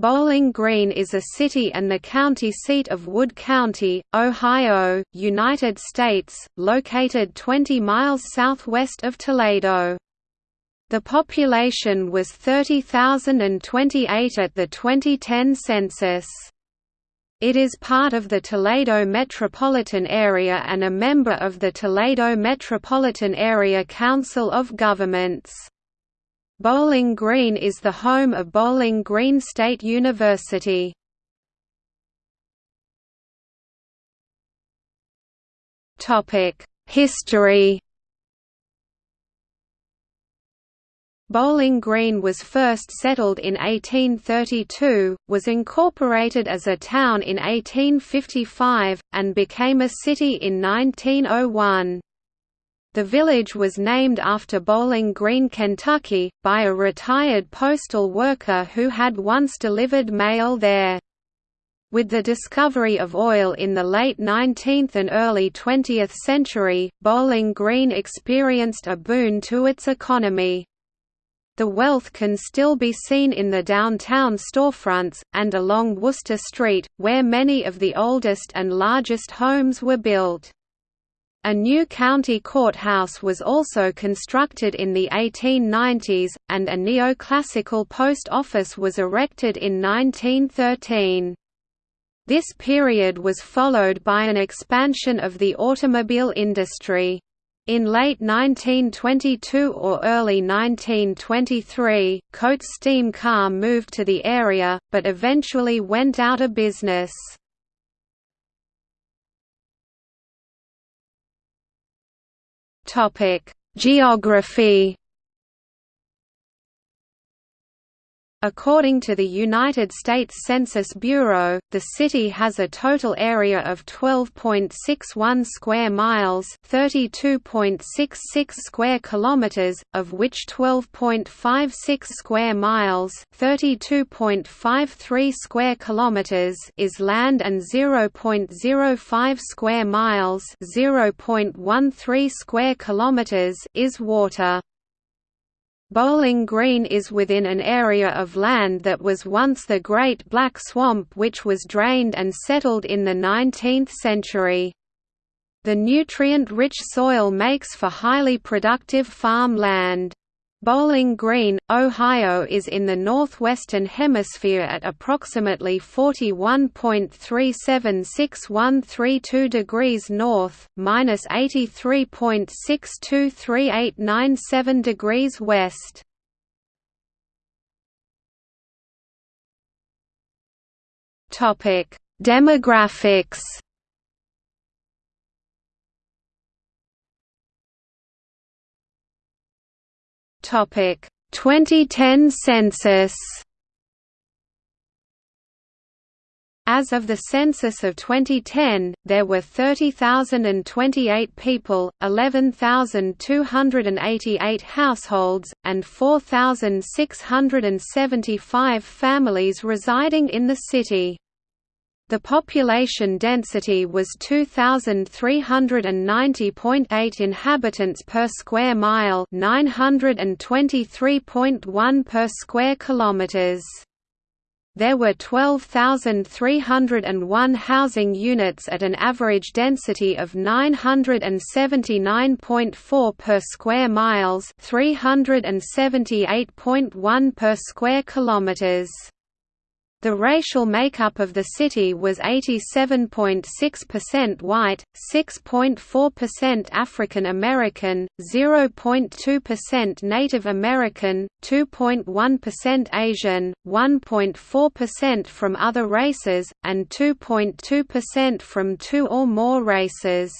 Bowling Green is a city and the county seat of Wood County, Ohio, United States, located 20 miles southwest of Toledo. The population was 30,028 at the 2010 census. It is part of the Toledo metropolitan area and a member of the Toledo Metropolitan Area Council of Governments. Bowling Green is the home of Bowling Green State University. History Bowling Green was first settled in 1832, was incorporated as a town in 1855, and became a city in 1901. The village was named after Bowling Green, Kentucky, by a retired postal worker who had once delivered mail there. With the discovery of oil in the late 19th and early 20th century, Bowling Green experienced a boon to its economy. The wealth can still be seen in the downtown storefronts, and along Wooster Street, where many of the oldest and largest homes were built. A new county courthouse was also constructed in the 1890s, and a neoclassical post office was erected in 1913. This period was followed by an expansion of the automobile industry. In late 1922 or early 1923, Coats Steam Car moved to the area, but eventually went out of business. Topic: Geography According to the United States Census Bureau, the city has a total area of 12.61 square miles, 32.66 square kilometers, of which 12.56 square miles, 32.53 square kilometers is land and 0.05 square miles, 0.13 square kilometers is water. Bowling Green is within an area of land that was once the Great Black Swamp which was drained and settled in the 19th century. The nutrient-rich soil makes for highly productive farm land. Bowling Green, Ohio is in the northwestern hemisphere at approximately 41.376132 degrees north, minus 83.623897 degrees west. Topic: Demographics. Topic 2010 census As of the census of 2010, there were 30,028 people, 11,288 households, and 4,675 families residing in the city. The population density was 2390.8 inhabitants per square mile, 923.1 per square kilometers. There were 12,301 housing units at an average density of 979.4 per square miles, 378.1 per square kilometers. The racial makeup of the city was 87.6% white, 6.4% African American, 0.2% Native American, 2.1% Asian, 1.4% from other races, and 2.2% from two or more races.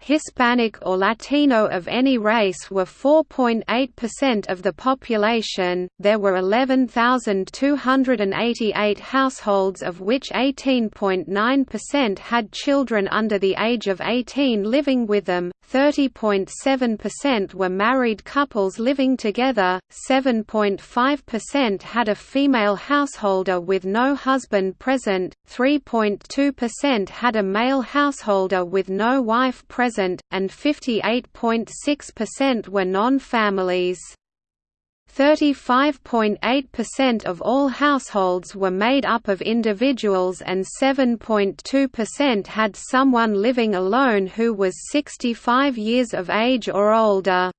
Hispanic or Latino of any race were 4.8% of the population. There were 11,288 households, of which 18.9% had children under the age of 18 living with them, 30.7% were married couples living together, 7.5% had a female householder with no husband present, 3.2% had a male householder with no wife present present, and 58.6% were non-families. 35.8% of all households were made up of individuals and 7.2% had someone living alone who was 65 years of age or older.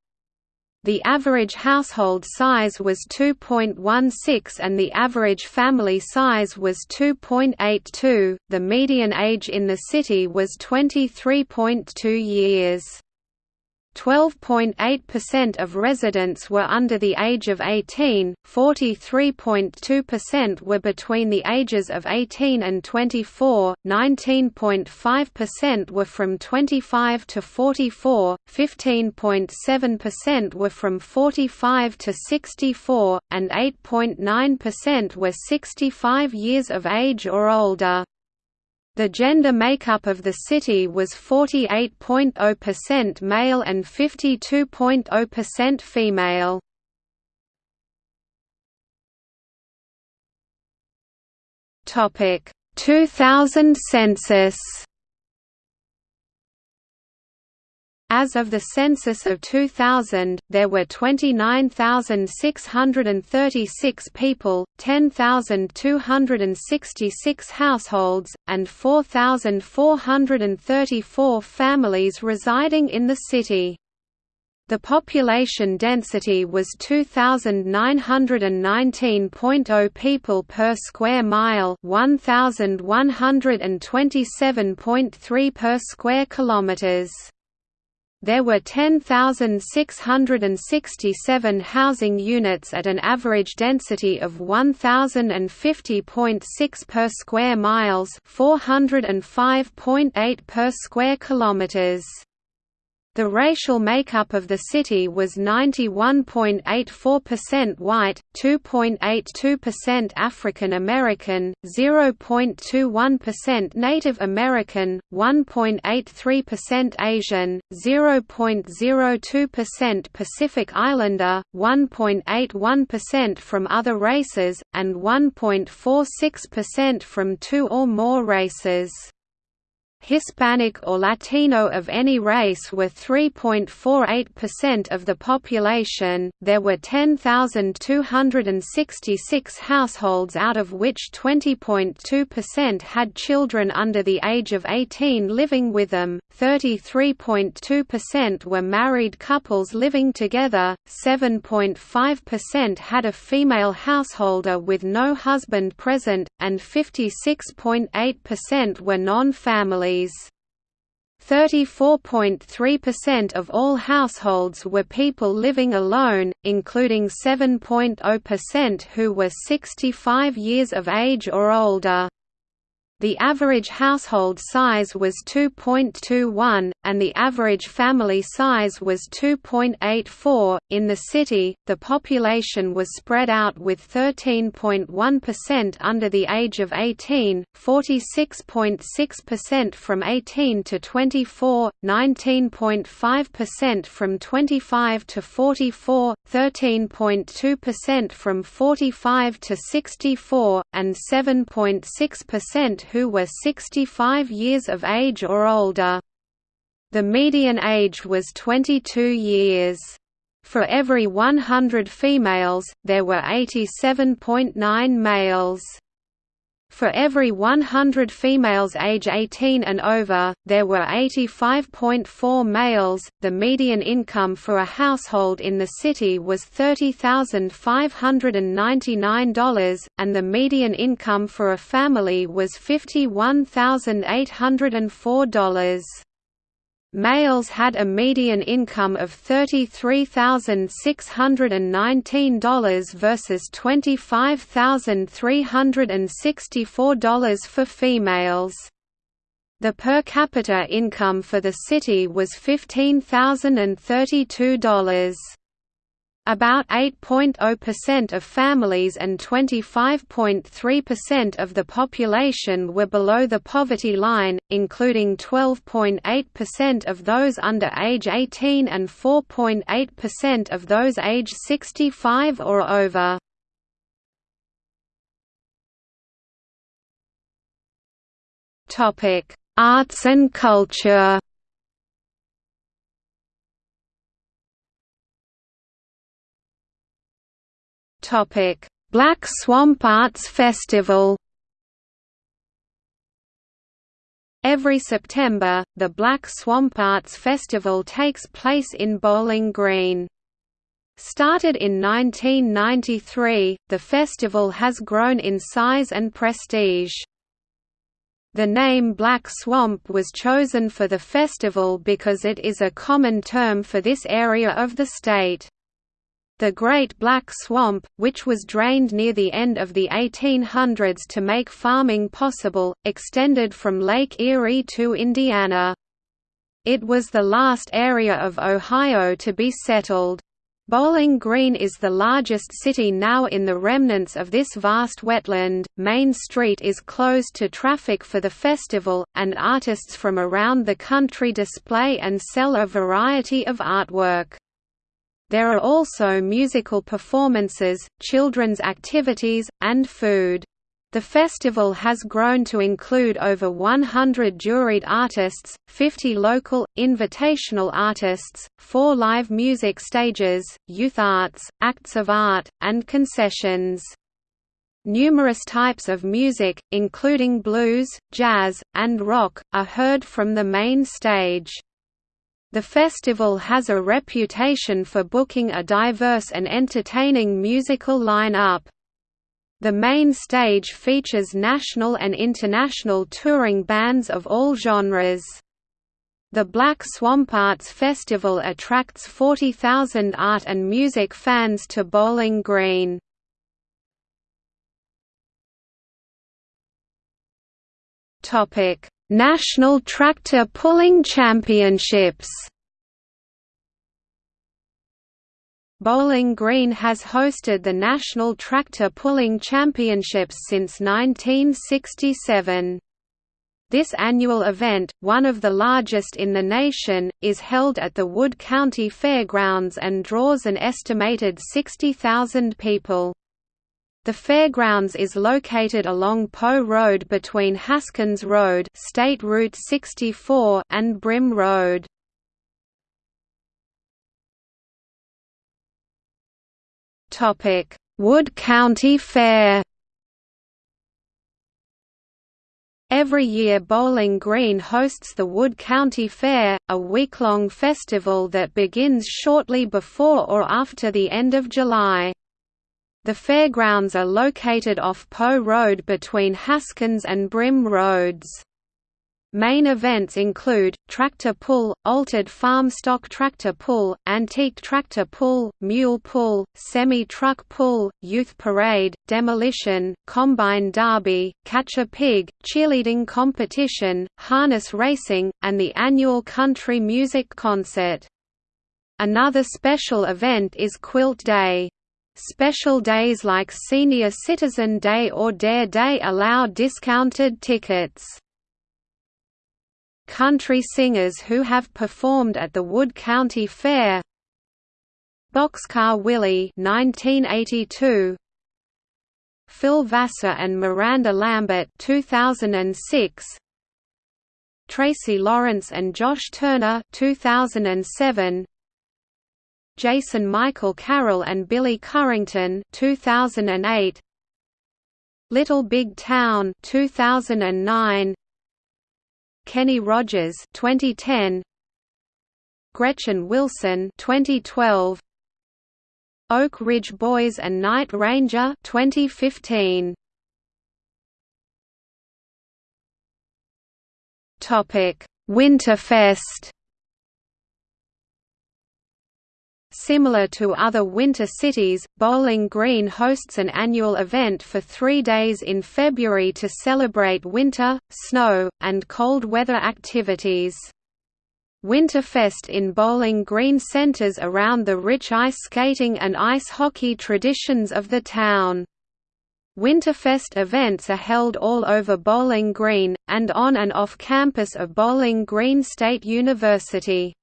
The average household size was 2.16 and the average family size was 2.82. The median age in the city was 23.2 years. 12.8% of residents were under the age of 18, 43.2% were between the ages of 18 and 24, 19.5% were from 25 to 44, 15.7% were from 45 to 64, and 8.9% were 65 years of age or older. The gender makeup of the city was 48.0% male and 52.0% female. Topic 2000 census As of the census of 2000, there were 29,636 people, 10,266 households, and 4,434 families residing in the city. The population density was 2,919.0 people per square mile 1,127.3 per square kilometers. There were 10,667 housing units at an average density of 1,050.6 per square miles, 405.8 per square kilometers. The racial makeup of the city was 91.84% white, 2.82% African American, 0.21% Native American, 1.83% Asian, 0.02% Pacific Islander, 1.81% from other races, and 1.46% from two or more races. Hispanic or Latino of any race were 3.48% of the population. There were 10,266 households, out of which 20.2% had children under the age of 18 living with them, 33.2% were married couples living together, 7.5% had a female householder with no husband present, and 56.8% were non family families. 34.3% of all households were people living alone, including 7.0% who were 65 years of age or older. The average household size was 2.21, and the average family size was 2.84. In the city, the population was spread out with 13.1% under the age of 18, 46.6% from 18 to 24, 19.5% from 25 to 44, 13.2% from 45 to 64, and 7.6% who were 65 years of age or older. The median age was 22 years. For every 100 females, there were 87.9 males. For every 100 females age 18 and over, there were 85.4 males. The median income for a household in the city was $30,599, and the median income for a family was $51,804. Males had a median income of $33,619 versus $25,364 for females. The per capita income for the city was $15,032. About 8.0% of families and 25.3% of the population were below the poverty line, including 12.8% of those under age 18 and 4.8% of those age 65 or over. Arts and culture Black Swamp Arts Festival Every September, the Black Swamp Arts Festival takes place in Bowling Green. Started in 1993, the festival has grown in size and prestige. The name Black Swamp was chosen for the festival because it is a common term for this area of the state. The Great Black Swamp, which was drained near the end of the 1800s to make farming possible, extended from Lake Erie to Indiana. It was the last area of Ohio to be settled. Bowling Green is the largest city now in the remnants of this vast wetland. Main Street is closed to traffic for the festival, and artists from around the country display and sell a variety of artwork. There are also musical performances, children's activities, and food. The festival has grown to include over 100 juried artists, 50 local, invitational artists, four live music stages, youth arts, acts of art, and concessions. Numerous types of music, including blues, jazz, and rock, are heard from the main stage. The festival has a reputation for booking a diverse and entertaining musical line-up. The main stage features national and international touring bands of all genres. The Black Swamp Arts Festival attracts 40,000 art and music fans to Bowling Green. National Tractor Pulling Championships Bowling Green has hosted the National Tractor Pulling Championships since 1967. This annual event, one of the largest in the nation, is held at the Wood County Fairgrounds and draws an estimated 60,000 people. The fairgrounds is located along Poe Road between Haskins Road State Route 64 and Brim Road. Wood County Fair Every year Bowling Green hosts the Wood County Fair, a week-long festival that begins shortly before or after the end of July. The fairgrounds are located off Poe Road between Haskins and Brim Roads. Main events include, tractor pull, altered farm stock tractor pull, antique tractor pull, mule pull, semi-truck pull, youth parade, demolition, combine derby, catch a pig, cheerleading competition, harness racing, and the annual country music concert. Another special event is Quilt Day. Special days like Senior Citizen Day or Dare Day allow discounted tickets. Country singers who have performed at the Wood County Fair. Boxcar Willie 1982 Phil Vassar and Miranda Lambert 2006 Tracy Lawrence and Josh Turner 2007 Jason Michael Carroll and Billy Currington 2008 Little Big Town 2009 Kenny Rogers 2010 Gretchen Wilson 2012 Oak Ridge Boys and Night Ranger 2015 Topic Winterfest Similar to other winter cities, Bowling Green hosts an annual event for three days in February to celebrate winter, snow, and cold weather activities. Winterfest in Bowling Green centers around the rich ice skating and ice hockey traditions of the town. Winterfest events are held all over Bowling Green, and on and off campus of Bowling Green State University.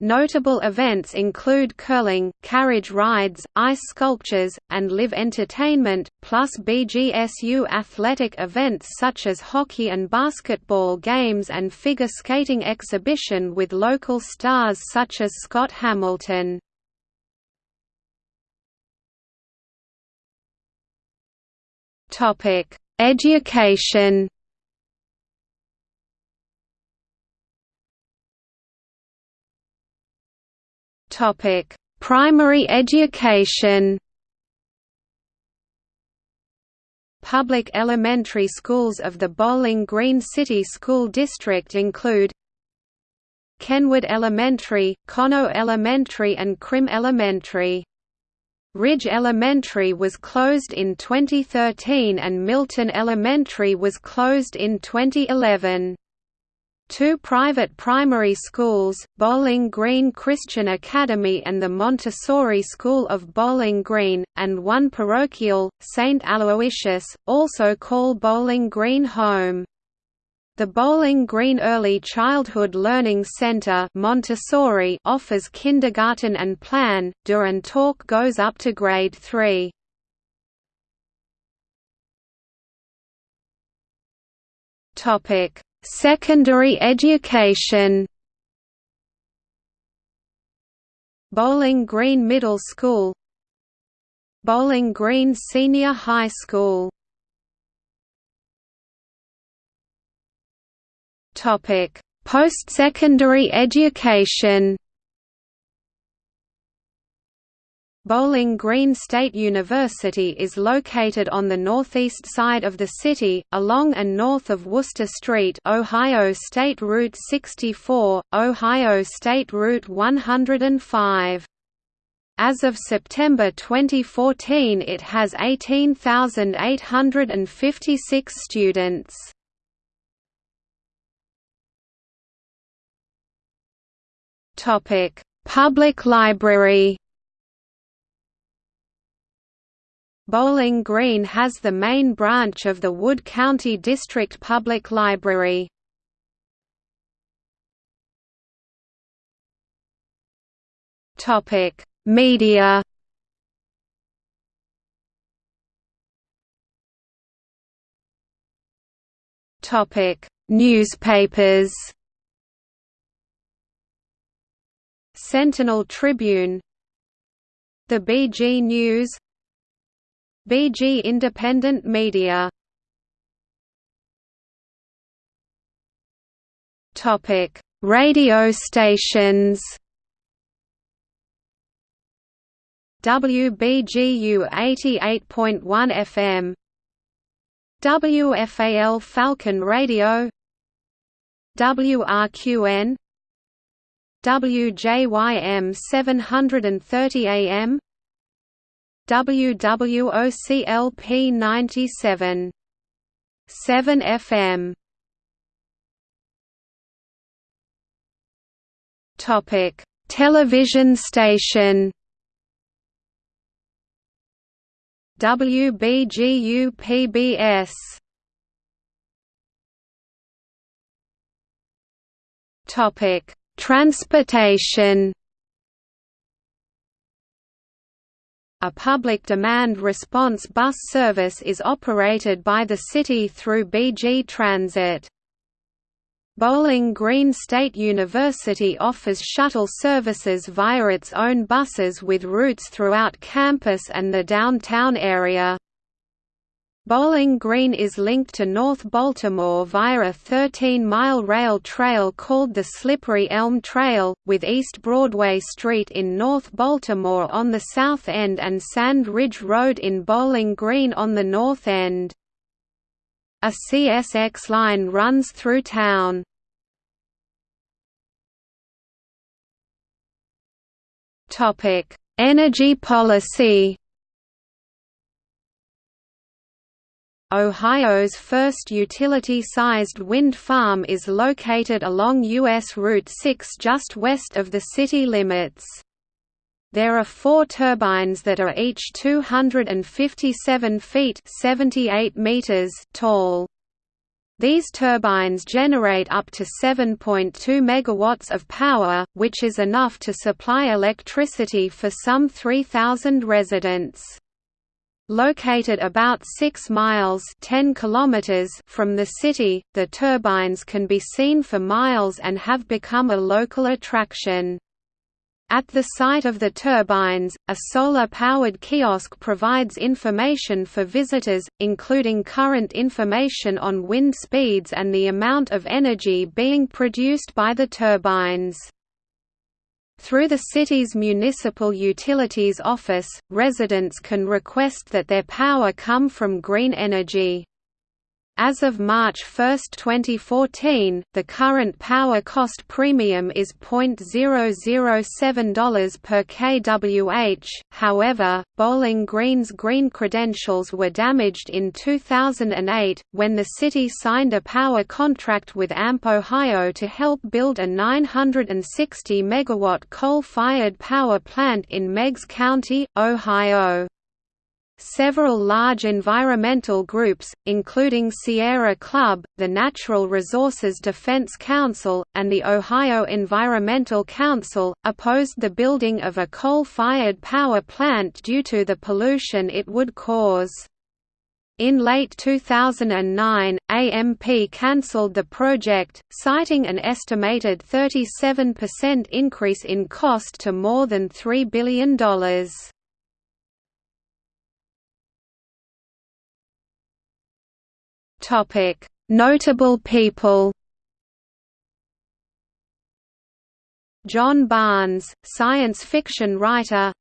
Notable events include curling, carriage rides, ice sculptures, and live entertainment, plus BGSU athletic events such as hockey and basketball games and figure skating exhibition with local stars such as Scott Hamilton. Education. Topic: Primary education. Public elementary schools of the Bowling Green City School District include Kenwood Elementary, Conneaut Elementary and Crim Elementary. Ridge Elementary was closed in 2013 and Milton Elementary was closed in 2011. Two private primary schools, Bowling Green Christian Academy and the Montessori School of Bowling Green, and one parochial, St. Aloysius, also call Bowling Green home. The Bowling Green Early Childhood Learning Center Montessori offers kindergarten and plan, do and talk goes up to grade 3. Topic Secondary education. Bowling Green Middle School. Bowling Green Senior High School. Post-secondary education Bowling Green State University is located on the northeast side of the city, along and north of Wooster Street Ohio State Route 64, Ohio State Route 105. As of September 2014 it has 18,856 students. Public library Bowling Green has the main branch of the Wood County District Public Library. Topic: Media. Topic: Newspapers. Sentinel Tribune The BG News BG Independent Media. Topic: Radio stations. WBGU 88.1 FM WFAL Falcon Radio. WRQN WJYM 730 AM WWOCLP 97. 7 FM. Topic: Television station. WBGU PBS. Topic: Transportation. A public demand response bus service is operated by the city through BG Transit. Bowling Green State University offers shuttle services via its own buses with routes throughout campus and the downtown area. Bowling Green is linked to North Baltimore via a 13-mile rail trail called the Slippery Elm Trail, with East Broadway Street in North Baltimore on the south end and Sand Ridge Road in Bowling Green on the north end. A CSX line runs through town. Energy policy Ohio's first utility-sized wind farm is located along U.S. Route 6 just west of the city limits. There are four turbines that are each 257 feet 78 meters tall. These turbines generate up to 7.2 megawatts of power, which is enough to supply electricity for some 3,000 residents. Located about 6 miles 10 kilometers from the city, the turbines can be seen for miles and have become a local attraction. At the site of the turbines, a solar-powered kiosk provides information for visitors, including current information on wind speeds and the amount of energy being produced by the turbines. Through the city's Municipal Utilities Office, residents can request that their power come from green energy. As of March 1, 2014, the current power cost premium is $0.007 per kWh, however, Bowling Green's green credentials were damaged in 2008, when the city signed a power contract with AMP Ohio to help build a 960 MW coal-fired power plant in Meigs County, Ohio. Several large environmental groups, including Sierra Club, the Natural Resources Defense Council, and the Ohio Environmental Council, opposed the building of a coal-fired power plant due to the pollution it would cause. In late 2009, AMP cancelled the project, citing an estimated 37% increase in cost to more than $3 billion. Notable people. John Barnes, science fiction writer.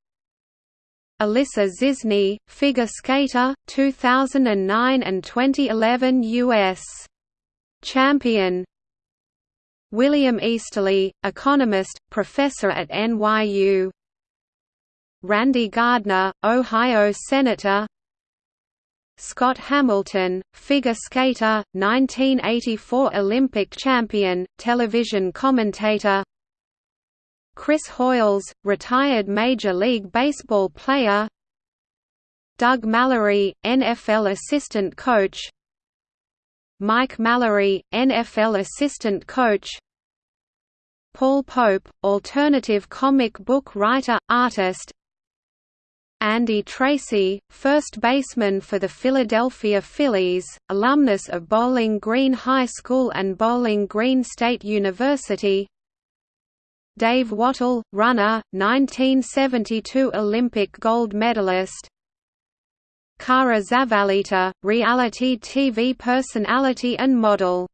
Alissa Czisny, figure skater, 2009 and 2011 U.S. champion. William Easterly, economist, professor at NYU. Randy Gardner, Ohio Senator Scott Hamilton, figure skater, 1984 Olympic champion, television commentator. Chris Hoiles, retired Major League Baseball player. Doug Mallory, NFL assistant coach. Mike Mallory, NFL assistant coach. Paul Pope, alternative comic book writer, artist Andy Tracy, first baseman for the Philadelphia Phillies, alumnus of Bowling Green High School and Bowling Green State University. Dave Wottle, runner, 1972 Olympic gold medalist. Cara Zavaleta, reality TV personality and model